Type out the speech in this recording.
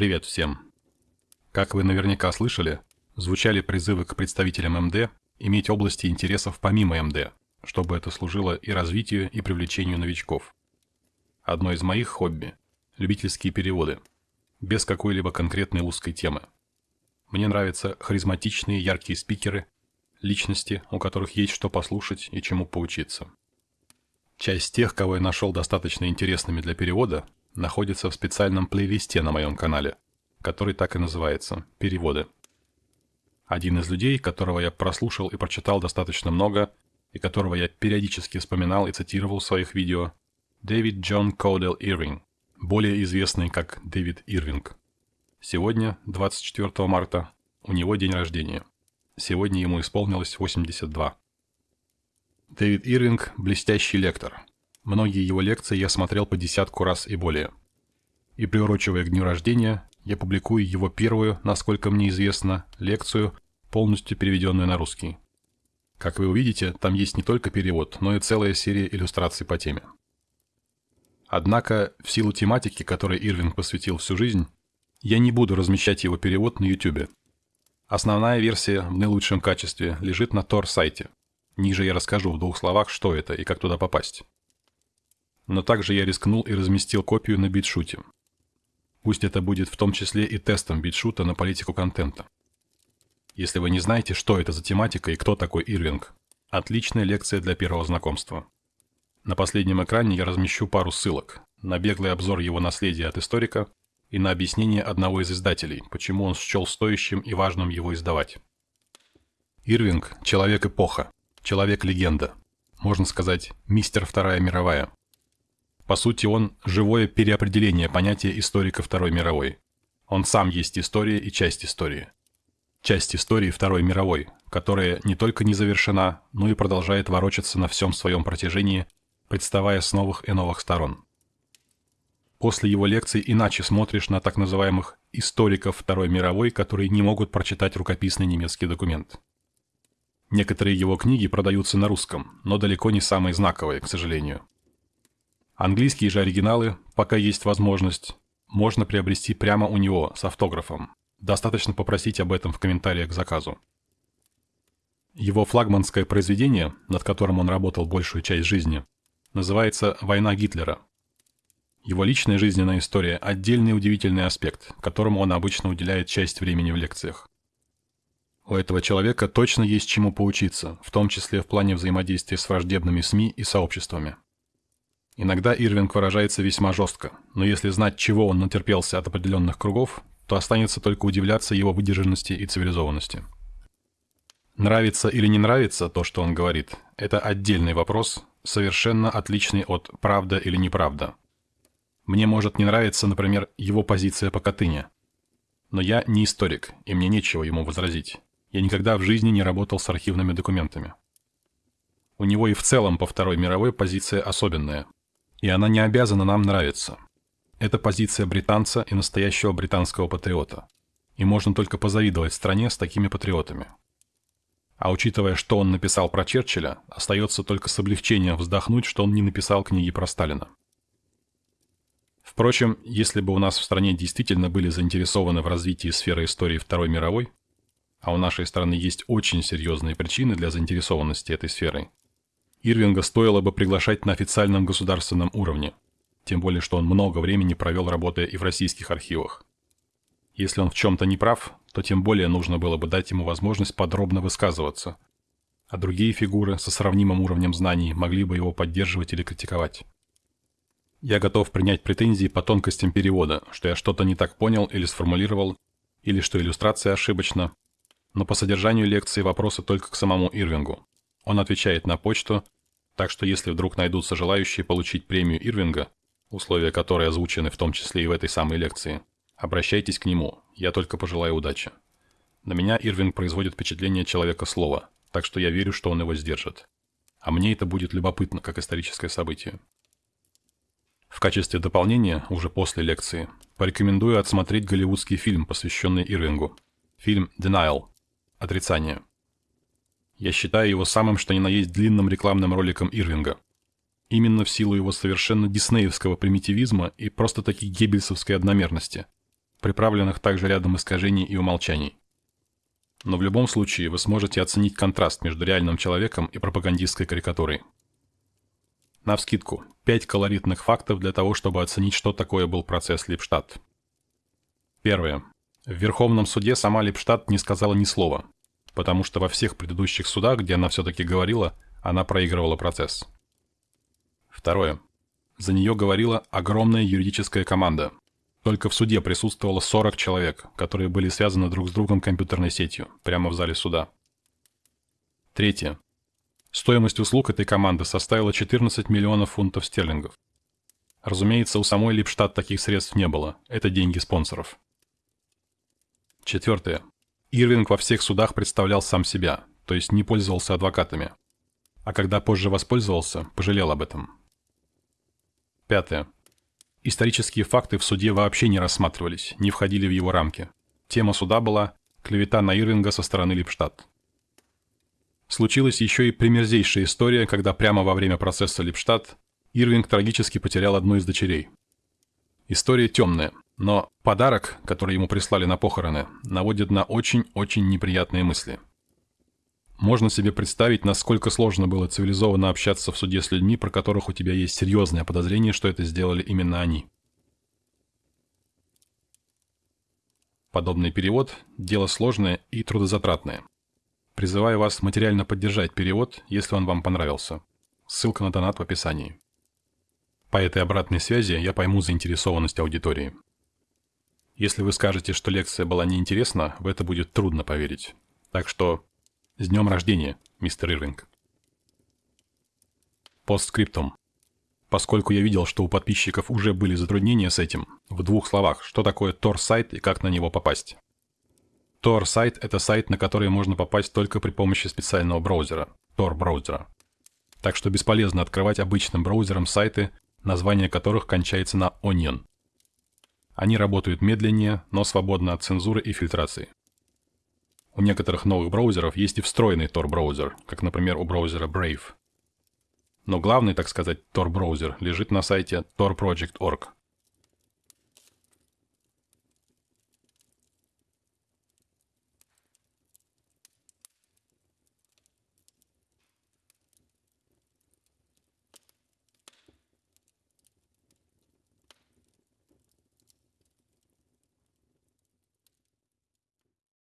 Привет всем! Как вы наверняка слышали, звучали призывы к представителям МД иметь области интересов помимо МД, чтобы это служило и развитию, и привлечению новичков. Одно из моих хобби – любительские переводы, без какой-либо конкретной узкой темы. Мне нравятся харизматичные яркие спикеры, личности, у которых есть что послушать и чему поучиться. Часть тех, кого я нашел достаточно интересными для перевода, находится в специальном плейлисте на моем канале, который так и называется «Переводы». Один из людей, которого я прослушал и прочитал достаточно много, и которого я периодически вспоминал и цитировал в своих видео, Дэвид Джон Коудел Ирвинг, более известный как Дэвид Ирвинг. Сегодня, 24 марта, у него день рождения. Сегодня ему исполнилось 82. Дэвид Ирвинг – блестящий лектор, Многие его лекции я смотрел по десятку раз и более. И приурочивая к дню рождения, я публикую его первую, насколько мне известно, лекцию, полностью переведенную на русский. Как вы увидите, там есть не только перевод, но и целая серия иллюстраций по теме. Однако, в силу тематики, которой Ирвинг посвятил всю жизнь, я не буду размещать его перевод на YouTube. Основная версия в наилучшем качестве лежит на Tor-сайте. Ниже я расскажу в двух словах, что это и как туда попасть но также я рискнул и разместил копию на битшуте. Пусть это будет в том числе и тестом битшута на политику контента. Если вы не знаете, что это за тематика и кто такой Ирвинг, отличная лекция для первого знакомства. На последнем экране я размещу пару ссылок на беглый обзор его наследия от историка и на объяснение одного из издателей, почему он счел стоящим и важным его издавать. Ирвинг – человек-эпоха, человек-легенда, можно сказать, мистер Вторая мировая. По сути, он – живое переопределение понятия историка Второй мировой. Он сам есть история и часть истории. Часть истории Второй мировой, которая не только не завершена, но и продолжает ворочаться на всем своем протяжении, представая с новых и новых сторон. После его лекций иначе смотришь на так называемых «историков Второй мировой», которые не могут прочитать рукописный немецкий документ. Некоторые его книги продаются на русском, но далеко не самые знаковые, к сожалению. Английские же оригиналы, пока есть возможность, можно приобрести прямо у него с автографом. Достаточно попросить об этом в комментариях к заказу. Его флагманское произведение, над которым он работал большую часть жизни, называется «Война Гитлера». Его личная жизненная история – отдельный удивительный аспект, которому он обычно уделяет часть времени в лекциях. У этого человека точно есть чему поучиться, в том числе в плане взаимодействия с враждебными СМИ и сообществами. Иногда Ирвинг выражается весьма жестко, но если знать, чего он натерпелся от определенных кругов, то останется только удивляться его выдержанности и цивилизованности. Нравится или не нравится то, что он говорит, это отдельный вопрос, совершенно отличный от «правда или неправда». Мне может не нравиться, например, его позиция по Катыни. Но я не историк, и мне нечего ему возразить. Я никогда в жизни не работал с архивными документами. У него и в целом по Второй мировой позиция особенная – и она не обязана нам нравиться. Это позиция британца и настоящего британского патриота. И можно только позавидовать стране с такими патриотами. А учитывая, что он написал про Черчилля, остается только с облегчением вздохнуть, что он не написал книги про Сталина. Впрочем, если бы у нас в стране действительно были заинтересованы в развитии сферы истории Второй мировой, а у нашей страны есть очень серьезные причины для заинтересованности этой сферой, Ирвинга стоило бы приглашать на официальном государственном уровне, тем более что он много времени провел работая и в российских архивах. Если он в чем-то не прав, то тем более нужно было бы дать ему возможность подробно высказываться, а другие фигуры со сравнимым уровнем знаний могли бы его поддерживать или критиковать. Я готов принять претензии по тонкостям перевода, что я что-то не так понял или сформулировал, или что иллюстрация ошибочна, но по содержанию лекции вопросы только к самому Ирвингу. Он отвечает на почту, так что если вдруг найдутся желающие получить премию Ирвинга, условия которой озвучены в том числе и в этой самой лекции, обращайтесь к нему, я только пожелаю удачи. На меня Ирвинг производит впечатление человека слова, так что я верю, что он его сдержит. А мне это будет любопытно, как историческое событие. В качестве дополнения, уже после лекции, порекомендую отсмотреть голливудский фильм, посвященный Ирвингу. Фильм «Denial» – «Отрицание». Я считаю его самым что ни на есть длинным рекламным роликом Ирвинга. Именно в силу его совершенно диснеевского примитивизма и просто-таки геббельсовской одномерности. приправленных также рядом искажений и умолчаний. Но в любом случае вы сможете оценить контраст между реальным человеком и пропагандистской карикатурой. Навскидку, 5 колоритных фактов для того, чтобы оценить, что такое был процесс Липштадт. Первое. В Верховном суде сама Липштадт не сказала ни слова, потому что во всех предыдущих судах, где она все-таки говорила, она проигрывала процесс. Второе. За нее говорила огромная юридическая команда. Только в суде присутствовало 40 человек, которые были связаны друг с другом компьютерной сетью, прямо в зале суда. Третье. Стоимость услуг этой команды составила 14 миллионов фунтов стерлингов. Разумеется, у самой Липштадт таких средств не было. Это деньги спонсоров. Четвертое. Ирвинг во всех судах представлял сам себя, то есть не пользовался адвокатами. А когда позже воспользовался, пожалел об этом. Пятое. Исторические факты в суде вообще не рассматривались, не входили в его рамки. Тема суда была «Клевета на Ирвинга со стороны Липштадт». Случилась еще и примерзейшая история, когда прямо во время процесса Липштадт Ирвинг трагически потерял одну из дочерей. История темная, но подарок, который ему прислали на похороны, наводит на очень-очень неприятные мысли. Можно себе представить, насколько сложно было цивилизованно общаться в суде с людьми, про которых у тебя есть серьезное подозрение, что это сделали именно они. Подобный перевод – дело сложное и трудозатратное. Призываю вас материально поддержать перевод, если он вам понравился. Ссылка на донат в описании. По этой обратной связи я пойму заинтересованность аудитории. Если вы скажете, что лекция была неинтересна, в это будет трудно поверить. Так что с днем рождения, мистер Ирвинг. Постскриптум. Поскольку я видел, что у подписчиков уже были затруднения с этим, в двух словах, что такое Tor-сайт и как на него попасть. Tor-сайт – это сайт, на который можно попасть только при помощи специального браузера – Tor-браузера. Так что бесполезно открывать обычным браузером сайты, название которых кончается на Onion. Они работают медленнее, но свободно от цензуры и фильтрации. У некоторых новых браузеров есть и встроенный Tor-браузер, как, например, у браузера Brave. Но главный, так сказать, Tor-браузер лежит на сайте torproject.org –